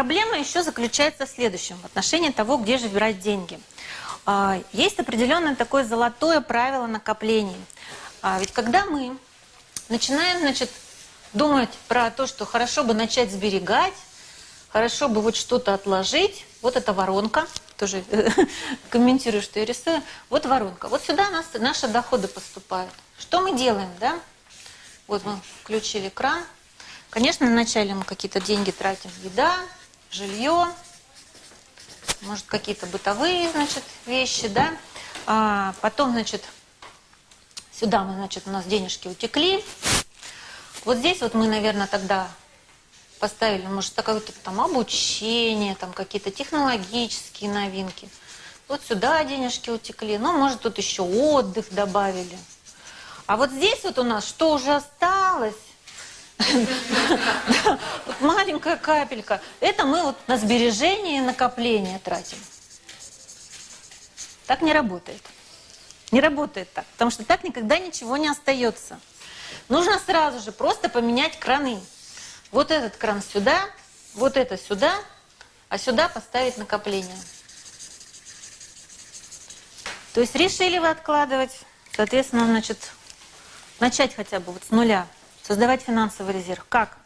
проблема еще заключается в следующем, в отношении того, где же брать деньги. А, Есть определенное такое золотое правило накоплений. А, Ведь когда мы начинаем, значит, думать про то, что хорошо бы начать сберегать, хорошо бы вот что-то отложить, вот эта воронка, тоже комментирую, что я рисую, вот воронка. Вот сюда нас, наши доходы поступают. Что мы делаем, да? Вот мы включили кран. Конечно, вначале мы какие-то деньги тратим. Еда, жилье, может, какие-то бытовые, значит, вещи, да. А потом, значит, сюда мы, значит, у нас денежки утекли. Вот здесь вот мы, наверное, тогда поставили, может, какое-то там обучение, там какие-то технологические новинки. Вот сюда денежки утекли. Ну, может, тут еще отдых добавили. А вот здесь вот у нас что уже осталось? Маленькая капелька. Это мы вот на сбережение и накопление тратим. Так не работает. Не работает так, потому что так никогда ничего не остается. Нужно сразу же просто поменять краны. Вот этот кран сюда, вот это сюда, а сюда поставить накопление. То есть решили вы откладывать, соответственно, значит, начать хотя бы вот с нуля, создавать финансовый резерв. Как?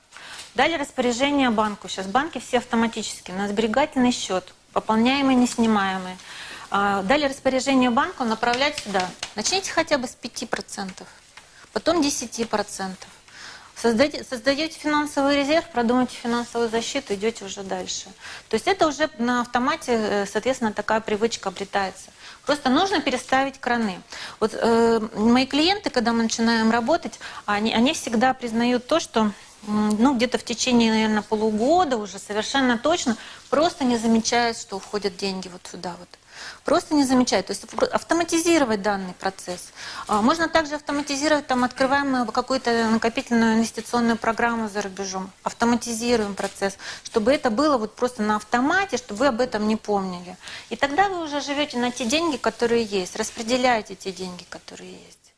Дали распоряжение банку. Сейчас банки все автоматически на сберегательный счет, пополняемый, неснимаемый. А, дали распоряжение банку направлять сюда. Начните хотя бы с 5%, потом 10%. Создаете, создаете финансовый резерв, продумаете финансовую защиту, идете уже дальше. То есть это уже на автомате, э, соответственно, такая привычка обретается. Просто нужно переставить краны. Вот э, мои клиенты, когда мы начинаем работать, они, они всегда признают то, что ну, где-то в течение, наверное, полугода уже совершенно точно просто не замечают, что уходят деньги вот сюда вот. Просто не замечают. То есть автоматизировать данный процесс. А, можно также автоматизировать, там, открываем какую-то накопительную инвестиционную программу за рубежом, автоматизируем процесс, чтобы это было вот просто на автомате, чтобы вы об этом не помнили. И тогда вы уже живете на те деньги, которые есть, распределяете те деньги, которые есть.